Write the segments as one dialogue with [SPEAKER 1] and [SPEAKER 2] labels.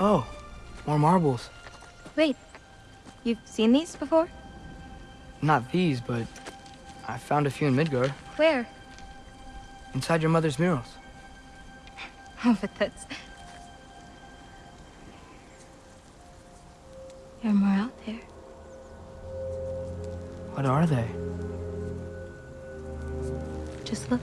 [SPEAKER 1] Oh, more marbles.
[SPEAKER 2] Wait, you've seen these before?
[SPEAKER 1] Not these, but I found a few in Midgard.
[SPEAKER 2] Where?
[SPEAKER 1] Inside your mother's murals.
[SPEAKER 2] Oh, but that's... There are more out there.
[SPEAKER 1] What are they?
[SPEAKER 2] Just look.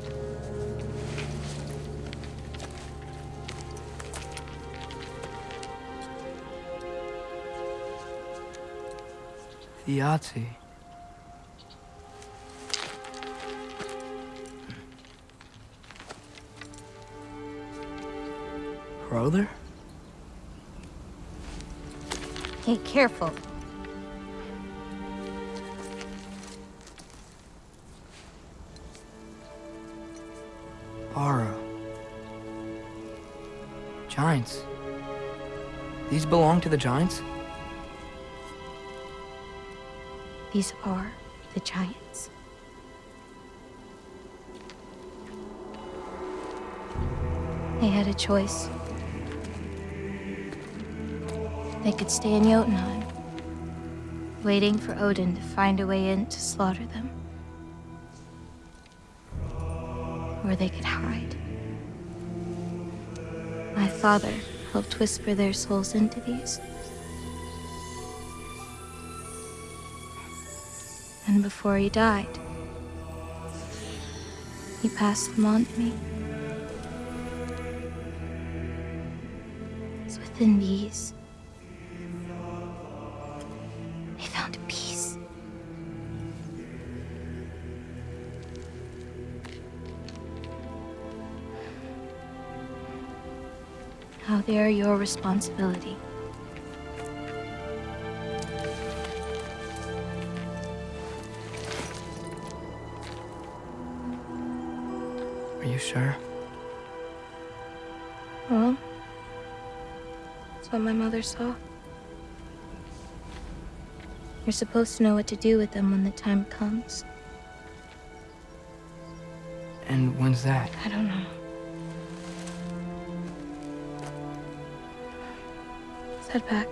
[SPEAKER 1] Yahtzee. Brother?
[SPEAKER 2] Hey, careful.
[SPEAKER 1] Bara. Giants. These belong to the Giants?
[SPEAKER 2] These are the Giants. They had a choice. They could stay in Jotunheim, waiting for Odin to find a way in to slaughter them. Or they could hide. My father helped whisper their souls into these. And before he died, he passed them on to me. It's within these. They found peace. Now they are your responsibility.
[SPEAKER 1] You sure?
[SPEAKER 2] Well, that's what my mother saw. You're supposed to know what to do with them when the time comes.
[SPEAKER 1] And when's that?
[SPEAKER 2] I don't know. Let's head back.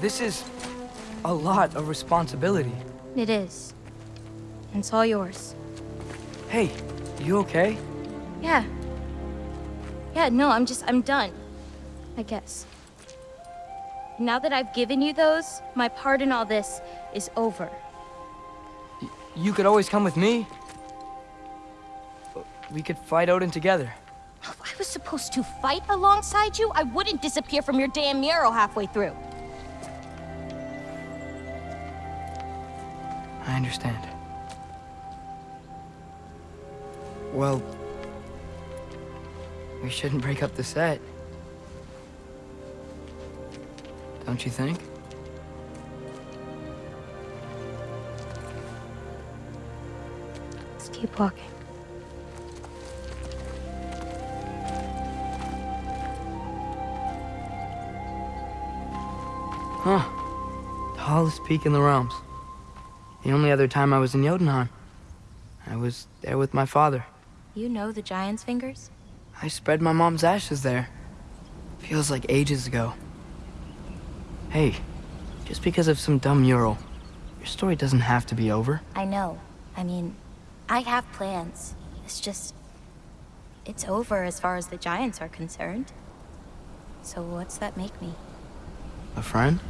[SPEAKER 1] This is a lot of responsibility.
[SPEAKER 2] It is. And it's all yours.
[SPEAKER 1] Hey, you okay?
[SPEAKER 2] Yeah. Yeah, no, I'm just, I'm done. I guess. Now that I've given you those, my part in all this is over.
[SPEAKER 1] Y you could always come with me. We could fight Odin together.
[SPEAKER 3] If I was supposed to fight alongside you, I wouldn't disappear from your damn mural halfway through.
[SPEAKER 1] I understand. Well, we shouldn't break up the set. Don't you think?
[SPEAKER 2] Let's keep walking.
[SPEAKER 1] Huh. The Tallest peak in the realms. The only other time I was in Jotunheim. I was there with my father.
[SPEAKER 2] You know the Giant's fingers?
[SPEAKER 1] I spread my mom's ashes there. Feels like ages ago. Hey, just because of some dumb mural, your story doesn't have to be over.
[SPEAKER 3] I know. I mean, I have plans. It's just... It's over as far as the Giants are concerned. So what's that make me?
[SPEAKER 1] A friend?